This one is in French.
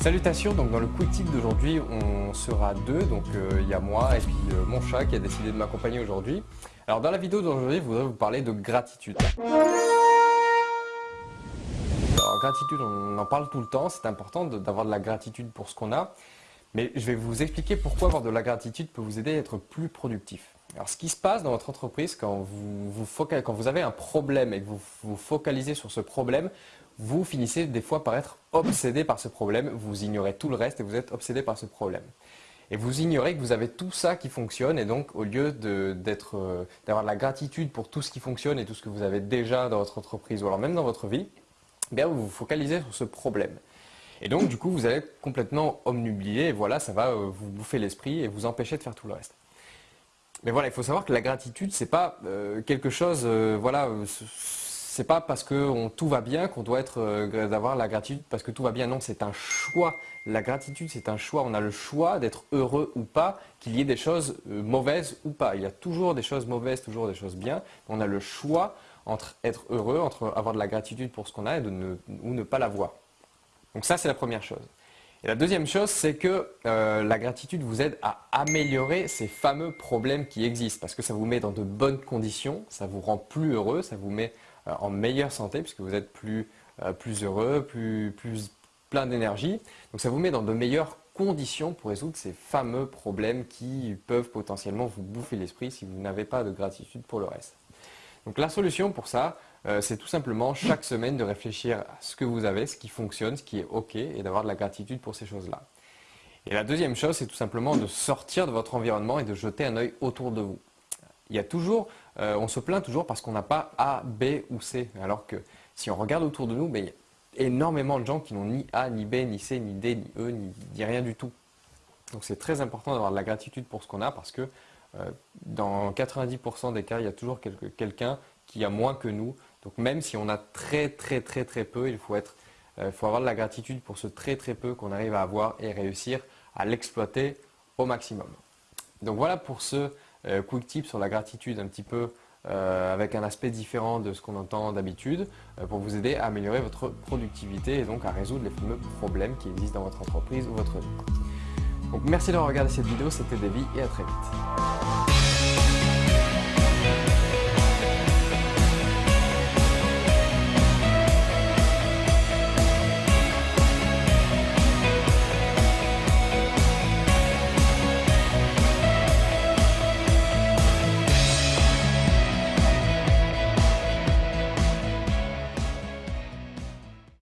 Salutations, donc dans le quick tip d'aujourd'hui, on sera deux, donc euh, il y a moi et puis euh, mon chat qui a décidé de m'accompagner aujourd'hui. Alors dans la vidéo d'aujourd'hui, je voudrais vous parler de gratitude. Alors gratitude, on en parle tout le temps, c'est important d'avoir de la gratitude pour ce qu'on a, mais je vais vous expliquer pourquoi avoir de la gratitude peut vous aider à être plus productif. Alors ce qui se passe dans votre entreprise quand vous, quand vous avez un problème et que vous vous focalisez sur ce problème, vous finissez des fois par être obsédé par ce problème, vous ignorez tout le reste et vous êtes obsédé par ce problème. Et vous ignorez que vous avez tout ça qui fonctionne et donc au lieu euh, d'avoir de, la gratitude pour tout ce qui fonctionne et tout ce que vous avez déjà dans votre entreprise ou alors même dans votre vie, eh vous vous focalisez sur ce problème. Et donc du coup vous allez complètement omnublié et voilà ça va euh, vous bouffer l'esprit et vous empêcher de faire tout le reste. Mais voilà, il faut savoir que la gratitude, c'est pas euh, quelque chose, voilà, c'est pas parce que tout va bien qu'on doit être euh, d'avoir la gratitude parce que tout va bien. Non, c'est un choix. La gratitude, c'est un choix. On a le choix d'être heureux ou pas, qu'il y ait des choses euh, mauvaises ou pas. Il y a toujours des choses mauvaises, toujours des choses bien. On a le choix entre être heureux, entre avoir de la gratitude pour ce qu'on a et de ne, ou ne pas l'avoir. Donc ça, c'est la première chose. Et la deuxième chose, c'est que euh, la gratitude vous aide à améliorer ces fameux problèmes qui existent parce que ça vous met dans de bonnes conditions, ça vous rend plus heureux, ça vous met en meilleure santé puisque vous êtes plus, euh, plus heureux, plus, plus plein d'énergie. Donc ça vous met dans de meilleures conditions pour résoudre ces fameux problèmes qui peuvent potentiellement vous bouffer l'esprit si vous n'avez pas de gratitude pour le reste. Donc la solution pour ça, euh, c'est tout simplement chaque semaine de réfléchir à ce que vous avez, ce qui fonctionne, ce qui est OK et d'avoir de la gratitude pour ces choses-là. Et la deuxième chose, c'est tout simplement de sortir de votre environnement et de jeter un œil autour de vous il y a toujours, euh, on se plaint toujours parce qu'on n'a pas A, B ou C. Alors que si on regarde autour de nous, ben, il y a énormément de gens qui n'ont ni A, ni B, ni C, ni D, ni E, ni, rien du tout. Donc c'est très important d'avoir de la gratitude pour ce qu'on a parce que euh, dans 90% des cas, il y a toujours quelqu'un qui a moins que nous. Donc même si on a très très très très peu, il faut, être, euh, faut avoir de la gratitude pour ce très très peu qu'on arrive à avoir et réussir à l'exploiter au maximum. Donc voilà pour ce euh, quick tip sur la gratitude un petit peu euh, avec un aspect différent de ce qu'on entend d'habitude euh, pour vous aider à améliorer votre productivité et donc à résoudre les fameux problèmes qui existent dans votre entreprise ou votre vie. Donc merci d'avoir regardé cette vidéo, c'était Davy et à très vite.